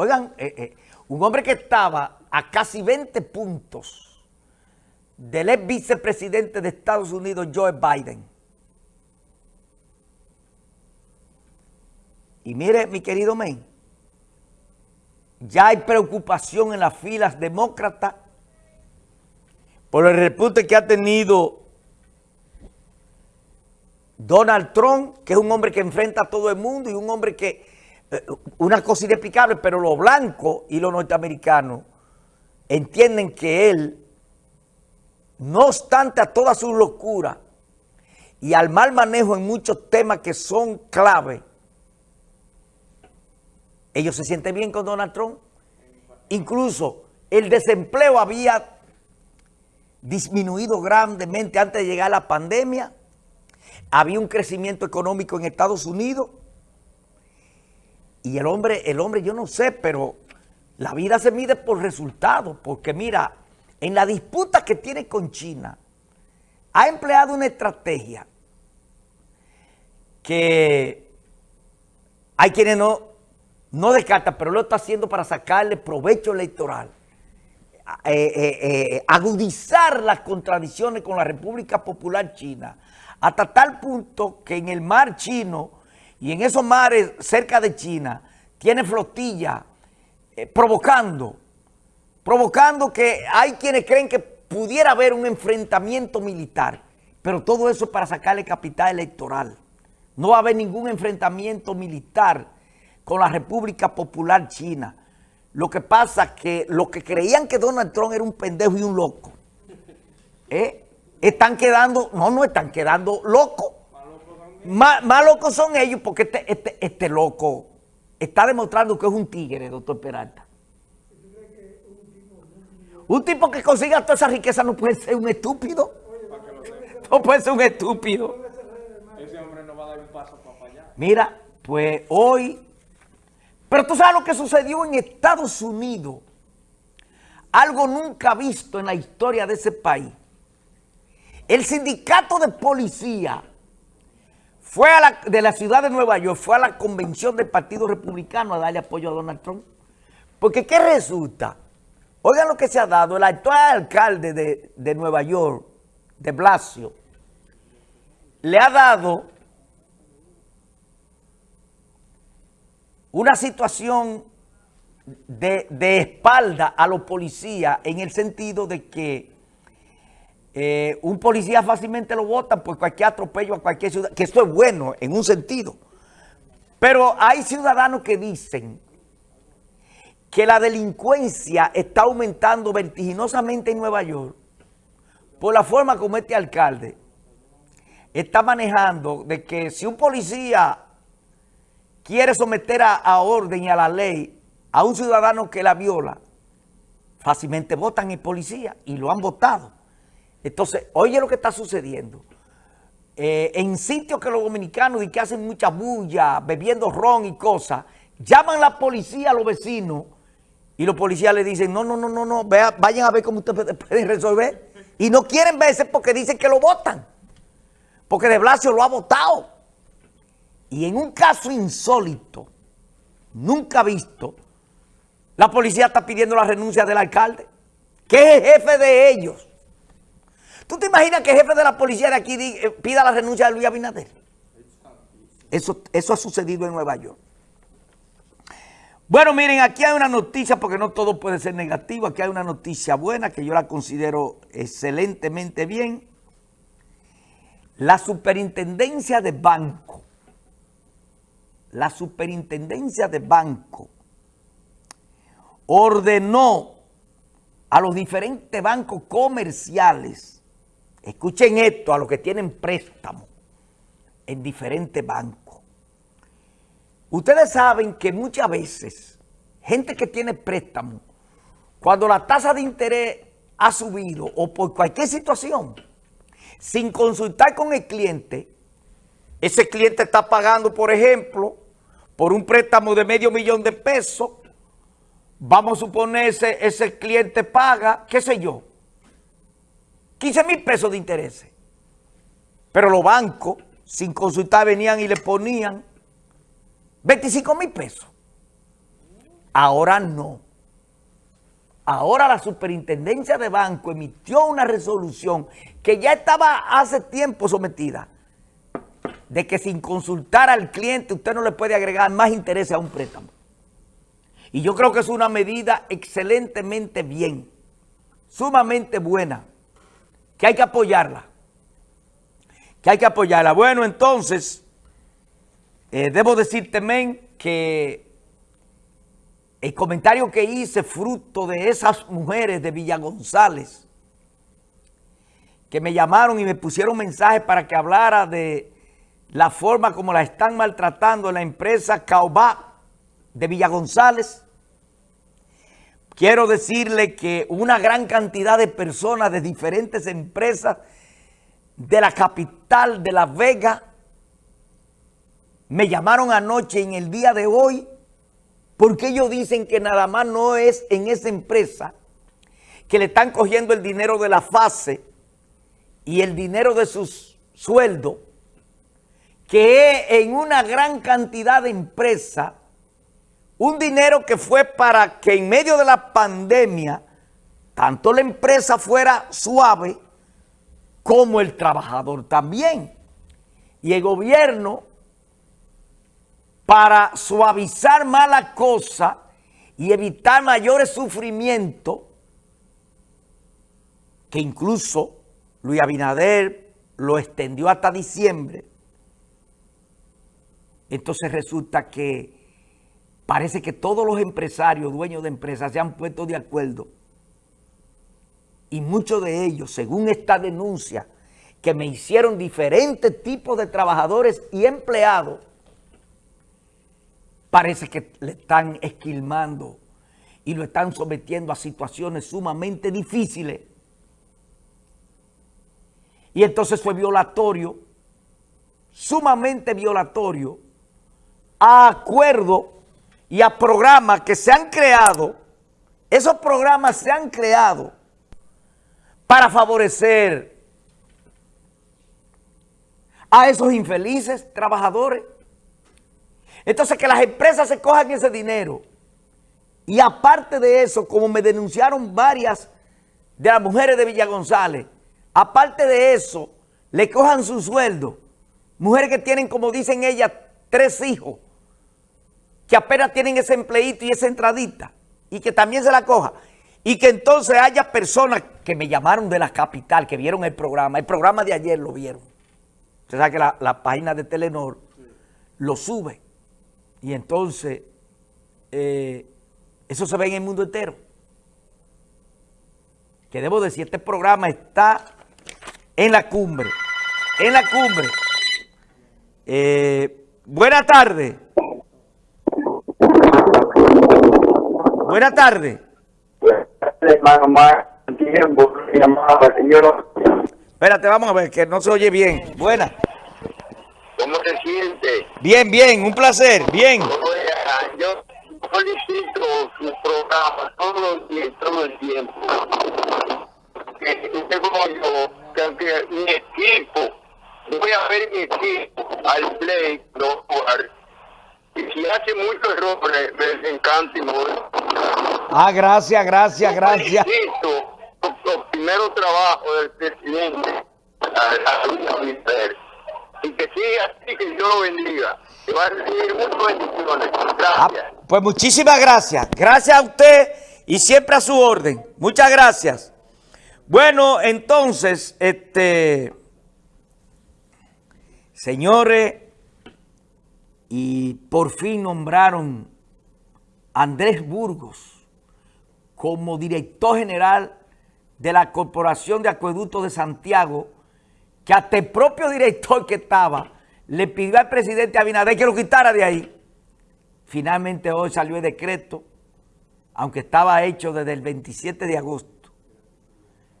Oigan, eh, eh, un hombre que estaba a casi 20 puntos del ex vicepresidente de Estados Unidos, Joe Biden. Y mire, mi querido men, ya hay preocupación en las filas demócratas por el repunte que ha tenido Donald Trump, que es un hombre que enfrenta a todo el mundo y un hombre que, una cosa inexplicable, pero los blancos y los norteamericanos entienden que él, no obstante a toda su locura y al mal manejo en muchos temas que son clave, ellos se sienten bien con Donald Trump. Incluso el desempleo había disminuido grandemente antes de llegar la pandemia. Había un crecimiento económico en Estados Unidos. Y el hombre, el hombre, yo no sé, pero la vida se mide por resultados. Porque mira, en la disputa que tiene con China, ha empleado una estrategia que hay quienes no, no descartan, pero lo está haciendo para sacarle provecho electoral. Eh, eh, eh, agudizar las contradicciones con la República Popular China hasta tal punto que en el mar chino y en esos mares cerca de China tiene flotilla provocando, provocando que hay quienes creen que pudiera haber un enfrentamiento militar, pero todo eso para sacarle capital electoral. No va a haber ningún enfrentamiento militar con la República Popular China. Lo que pasa es que los que creían que Donald Trump era un pendejo y un loco, ¿eh? están quedando, no, no están quedando locos. Más, locos son ellos porque este, este, este loco está demostrando que es un tigre, doctor Peralta. Un tipo que consiga toda esa riqueza no puede ser un estúpido. No puede ser un estúpido. Ese hombre no va a dar un paso para allá. Mira, pues hoy pero tú sabes lo que sucedió en Estados Unidos. Algo nunca visto en la historia de ese país. El sindicato de policía fue a la, de la ciudad de Nueva York, fue a la convención del Partido Republicano a darle apoyo a Donald Trump. Porque ¿qué resulta? Oigan lo que se ha dado. El actual alcalde de, de Nueva York, de Blasio, le ha dado una situación de, espalda a los policías en el sentido de que eh, un policía fácilmente lo votan por cualquier atropello a cualquier ciudad, que esto es bueno en un sentido. Pero hay ciudadanos que dicen que la delincuencia está aumentando vertiginosamente en Nueva York por la forma como este alcalde está manejando de que si un policía quiere someter a, orden y a la ley a un ciudadano que la viola, fácilmente votan en policía y lo han votado. Entonces, oye lo que está sucediendo. Eh, en sitios que los dominicanos y que hacen mucha bulla, bebiendo ron y cosas, llaman la policía a los vecinos y los policías le dicen, no, no, no, no, no, vayan a ver cómo ustedes pueden resolver. Y no quieren verse porque dicen que lo votan. Porque de Blasio lo ha votado. Y en un caso insólito, nunca visto, la policía está pidiendo la renuncia del alcalde, que es el jefe de ellos. ¿Tú te imaginas que el jefe de la policía de aquí eh, pida la renuncia de Luis Abinader? Eso, eso ha sucedido en Nueva York. Bueno, miren, aquí hay una noticia, porque no todo puede ser negativo, aquí hay una noticia buena que yo la considero excelentemente bien. La superintendencia de banco la superintendencia de banco ordenó a los diferentes bancos comerciales, escuchen esto, a los que tienen préstamos en diferentes bancos. Ustedes saben que muchas veces, gente que tiene préstamo, cuando la tasa de interés ha subido o por cualquier situación, sin consultar con el cliente, ese cliente está pagando, por ejemplo, por un préstamo de medio millón de pesos. Vamos a suponer ese, ese cliente paga, qué sé yo, 15 mil pesos de intereses. Pero los bancos, sin consultar, venían y le ponían 25 mil pesos. Ahora no. Ahora la superintendencia de banco emitió una resolución que ya estaba hace tiempo sometida de que sin consultar al cliente usted no le puede agregar más interés a un préstamo. Y yo creo que es una medida excelentemente bien, sumamente buena, que hay que apoyarla. Que hay que apoyarla. Bueno, entonces, eh, debo decirte, men, que el comentario que hice fruto de esas mujeres de Villa González que me llamaron y me pusieron mensajes para que hablara de la forma como la están maltratando en la empresa Caobá de Villa González. Quiero decirle que una gran cantidad de personas de diferentes empresas de la capital de La Vega me llamaron anoche en el día de hoy porque ellos dicen que nada más no es en esa empresa que le están cogiendo el dinero de la fase y el dinero de sus sueldos, que en una gran cantidad de empresas, un dinero que fue para que en medio de la pandemia, tanto la empresa fuera suave, como el trabajador también. Y el gobierno para suavizar mala cosa y evitar mayores sufrimientos, que incluso Luis Abinader lo extendió hasta diciembre, entonces resulta que parece que todos los empresarios, dueños de empresas, se han puesto de acuerdo. Y muchos de ellos, según esta denuncia, que me hicieron diferentes tipos de trabajadores y empleados, parece que le están esquilmando y lo están sometiendo a situaciones sumamente difíciles. Y entonces fue violatorio, sumamente violatorio, a acuerdos y a programas que se han creado. Esos programas se han creado para favorecer a esos infelices trabajadores entonces que las empresas se cojan ese dinero. Y aparte de eso, como me denunciaron varias de las mujeres de Villa González, aparte de eso, le cojan su sueldo. Mujeres que tienen, como dicen ellas, tres hijos, que apenas tienen ese empleito y esa entradita, y que también se la coja. Y que entonces haya personas que me llamaron de la capital, que vieron el programa. El programa de ayer lo vieron. Usted sabe que la, la página de Telenor lo sube. Y entonces, eh, eso se ve en el mundo entero. Que debo decir, este programa está en la cumbre. En la cumbre. Eh, buena tarde. Buena tarde. Espérate, vamos a ver, que no se oye bien. Buena. ¿Cómo se siente? Bien, bien, un placer, bien. Yo solicito su programa todo el tiempo, todo el tiempo. Tengo yo, que mi equipo, voy a ver mi equipo al play, no jugar. Y si hace muchos errores, me encanta y muero. Ah, gracias, gracias, gracias. Los primeros trabajos del presidente, y que siga así, que Dios lo bendiga. Que va a recibir muchas bendiciones. Ah, gracias. pues muchísimas gracias. Gracias a usted y siempre a su orden. Muchas gracias. Bueno, entonces, este, señores, y por fin nombraron Andrés Burgos como director general de la Corporación de Acueductos de Santiago, que hasta el propio director que estaba le pidió al presidente Abinader que lo quitara de ahí. Finalmente hoy salió el decreto, aunque estaba hecho desde el 27 de agosto,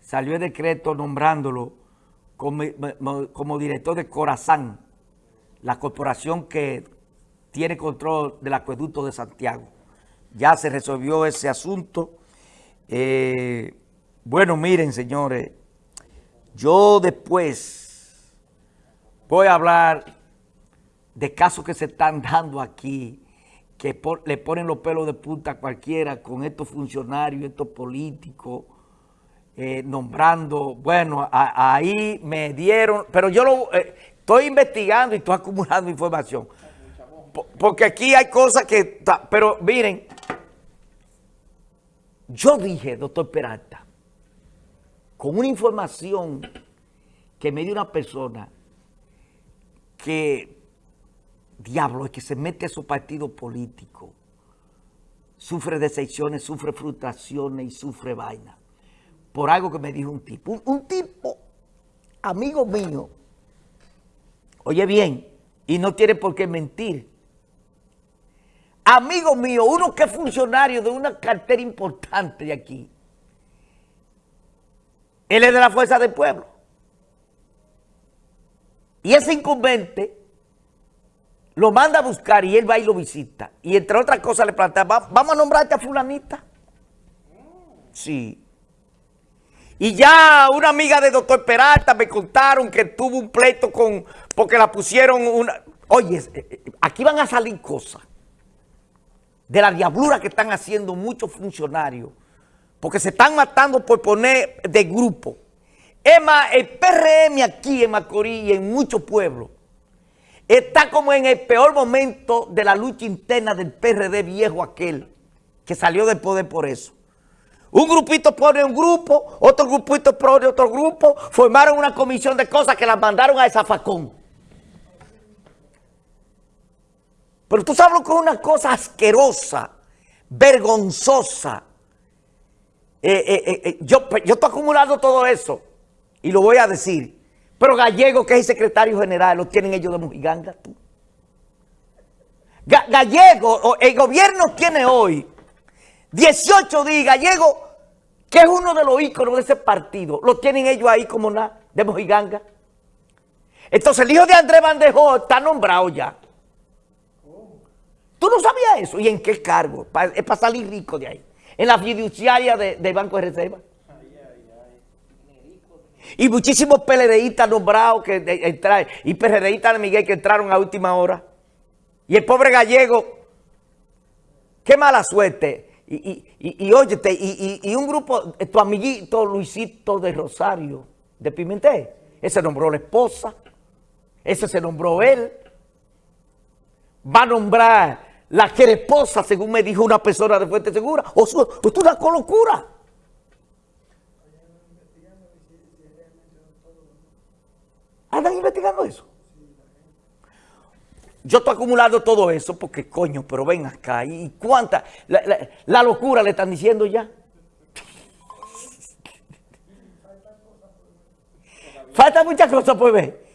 salió el decreto nombrándolo como, como director de Corazán, la corporación que tiene control del acueducto de Santiago. Ya se resolvió ese asunto. Eh, bueno, miren, señores, yo después voy a hablar de casos que se están dando aquí que le ponen los pelos de punta a cualquiera con estos funcionarios, estos políticos, eh, nombrando, bueno, ahí me dieron, pero yo lo eh, estoy investigando y estoy acumulando información. Porque aquí hay cosas que, pero miren, yo dije, doctor Peralta, con una información que me dio una persona que diablo, es que se mete a su partido político, sufre decepciones, sufre frustraciones y sufre vaina. Por algo que me dijo un tipo. Un, tipo, amigo mío, oye bien, y no tiene por qué mentir. Amigo mío, uno que es funcionario de una cartera importante de aquí. Él es de la Fuerza del Pueblo. Y ese incumbente lo manda a buscar y él va y lo visita. Y entre otras cosas le plantea, vamos a nombrarte a fulanita. Sí. Y ya una amiga de doctor Peralta me contaron que tuvo un pleito con, porque la pusieron una... Oye, eh, eh, aquí van a salir cosas de la diablura que están haciendo muchos funcionarios, porque se están matando por poner de grupo. Es más, el PRM aquí en Macorís y en muchos pueblos está como en el peor momento de la lucha interna del PRD viejo aquel, que salió del poder por eso. Un grupito pone un grupo, otro grupito pone otro grupo, formaron una comisión de cosas que las mandaron a esa facón. Pero tú sabes lo que es una cosa asquerosa, vergonzosa. Eh, eh, eh, yo, yo estoy acumulando todo eso y lo voy a decir. Pero Gallego, que es el secretario general, lo tienen ellos de Mujiganga, tú. Gallego, el gobierno tiene hoy 18 días, Gallego, que es uno de los íconos de ese partido, lo tienen ellos ahí como nada, de Mojiganga. Entonces el hijo de Andrés Bandejó está nombrado ya. ¿Tú no sabías eso? ¿Y en qué cargo? es para salir rico de ahí. En la fiduciaria del Banco de Reserva. Y muchísimos PLDistas nombrados que entraron, y PRDistas de Miguel que entraron a última hora. Y el pobre gallego, qué mala suerte. Y, y, y, y óyete, y, un grupo, tu amiguito Luisito de Rosario, de Pimentel, ese nombró la esposa, ese se nombró él. Va a nombrar la esposa, según me dijo una persona de Fuente Segura, o, su, o es una locura. Andan investigando eso. Yo estoy acumulando todo eso porque, coño, pero ven acá. ¿Y cuánta? La, locura le están diciendo ya. Falta muchas cosas, pues ve.